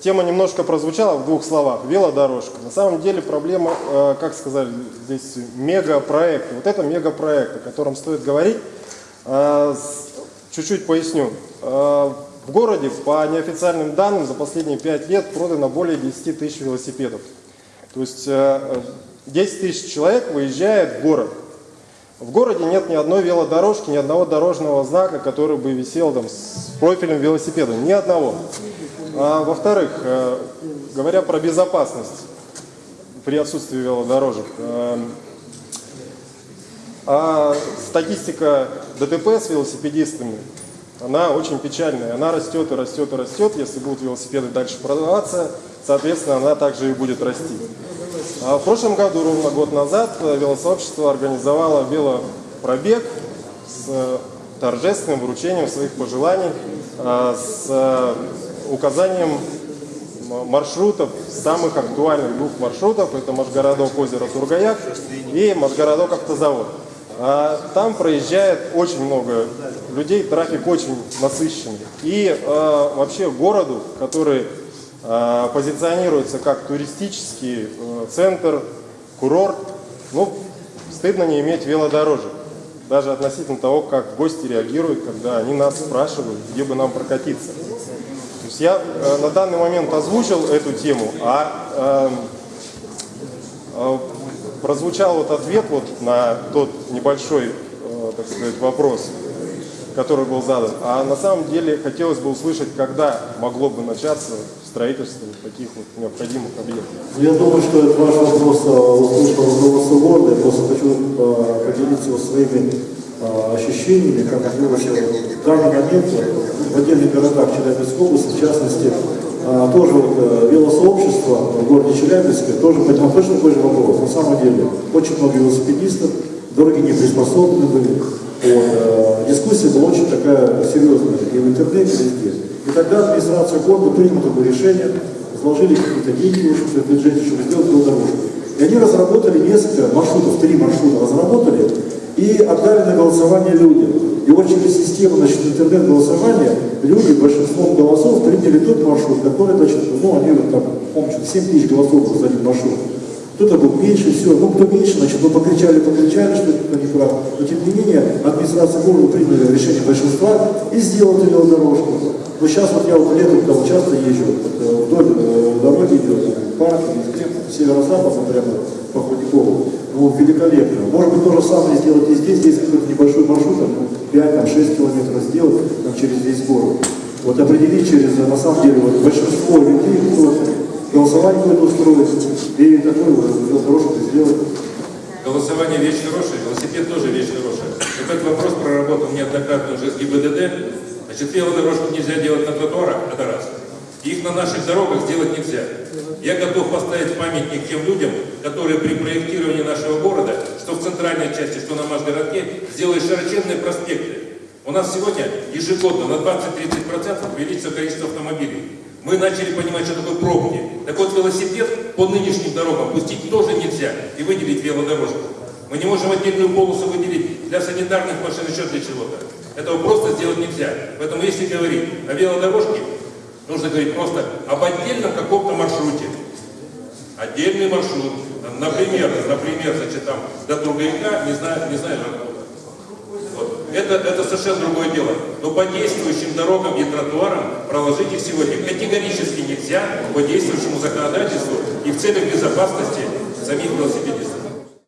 Тема немножко прозвучала в двух словах. Велодорожка. На самом деле проблема, э, как сказали здесь, мегапроект. Вот это мегапроект, о котором стоит говорить. Э, Чуть-чуть поясню. Э, В городе, по неофициальным данным, за последние пять лет продано более 10 тысяч велосипедов. То есть э, 10 тысяч человек выезжает в город. В городе нет ни одной велодорожки, ни одного дорожного знака, который бы висел там с профилем велосипеда. Ни одного. А, во-вторых, э, говоря про безопасность при отсутствии велодорожек, э, а статистика ДТП с велосипедистами, она очень печальная. Она растет и растет и растет. Если будут велосипеды дальше продаваться, соответственно, она также и будет расти. А в прошлом году, ровно год назад, велосообщество организовало велопробег с торжественным вручением своих пожеланий, э, с указанием маршрутов, самых актуальных двух маршрутов. Это Машгородок, озеро Тургаяк и Машгородок, автозавод. А Там проезжает очень много людей, трафик очень насыщенный. И э, вообще городу, который э, позиционируется как туристический э, центр, курорт, ну, стыдно не иметь велодорожек. Даже относительно того, как гости реагируют, когда они нас спрашивают, где бы нам прокатиться. Есть я э, на данный момент озвучил эту тему, а эм, э, прозвучал вот ответ вот на тот небольшой, э, так сказать, вопрос, который был задан. А на самом деле хотелось бы услышать, когда могло бы начаться строительство таких вот необходимых объектов. Я думаю, что этот ваш вопрос э, услышал города. Я просто хочу э, поделиться своими ощущениями, как вообще в данный момент э, в отдельных городах Челябинской области, в частности, э, тоже вот, э, велосообщество в городе Челябинске тоже поднял точно такой же вопрос. На самом деле, очень много велосипедистов, дороги не приспособлены были. Вот, э, дискуссия была очень такая серьезная и в интернете, и везде. И тогда администрация города приняла такое решение, вложили какие-то деньги в бюджете, чтобы сделать велодорожку. И они разработали несколько маршрутов, три маршрута разработали и отдали на голосование людям. И вот через систему значит, интернет-голосования люди большинством голосов приняли тот маршрут, который, значит, ну, они вот там, помню, 7 тысяч голосов за один маршрут. Кто-то был меньше, все. Ну, кто меньше, значит, мы покричали, покричали, что это не прав. Но, тем не менее, администрация города приняла решение большинства и сделала велодорожку. Но сейчас вот я вот летом там часто езжу, вот, э, вдоль э, дороги идет, парк, северо-запад, прямо по Ходякову. Ну, великолепно. Может быть, то же самое сделать и здесь, здесь какой-то небольшой маршрут, там, 5-6 километров сделать там, через весь город. Вот определить через, на самом деле, вот, большинство людей, кто голосование какое-то устроить, и такой вот велодорожку сделать. Голосование вещь хорошая, велосипед тоже вещь хорошая. Этот вопрос проработан неоднократно уже с ГИБДД. Значит, велодорожку нельзя делать на тротуарах, это раз. Их на наших дорогах сделать нельзя. Я готов поставить памятник тем людям, которые при проектировании нашего города, что в центральной части, что на Машгородке, сделали широченные проспекты. У нас сегодня ежегодно на 20-30% увеличится количество автомобилей. Мы начали понимать, что такое пробки. Так вот, велосипед по нынешним дорогам пустить тоже нельзя и выделить велодорожку. Мы не можем отдельную полосу выделить для санитарных машин, еще для чего-то. Этого просто сделать нельзя. Поэтому если говорить о велодорожке, нужно говорить просто об отдельном каком-то маршруте. Отдельный маршрут. Например, например, значит, там до Тургаяка, не знаю, не знаю, вот. Это, это совершенно другое дело. Но по действующим дорогам и тротуарам проложить их сегодня категорически нельзя по действующему законодательству и в целях безопасности самих велосипедистов.